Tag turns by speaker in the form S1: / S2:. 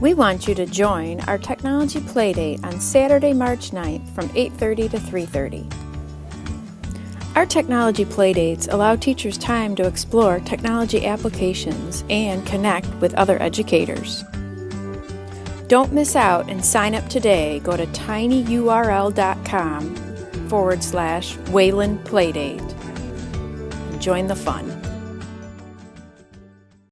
S1: We want you to join our Technology Playdate on Saturday, March 9th from 8.30 to 3.30. Our Technology Playdates allow teachers time to explore technology applications and connect with other educators. Don't miss out and sign up today. Go to tinyurl.com forward slash Wayland Playdate. Join the fun.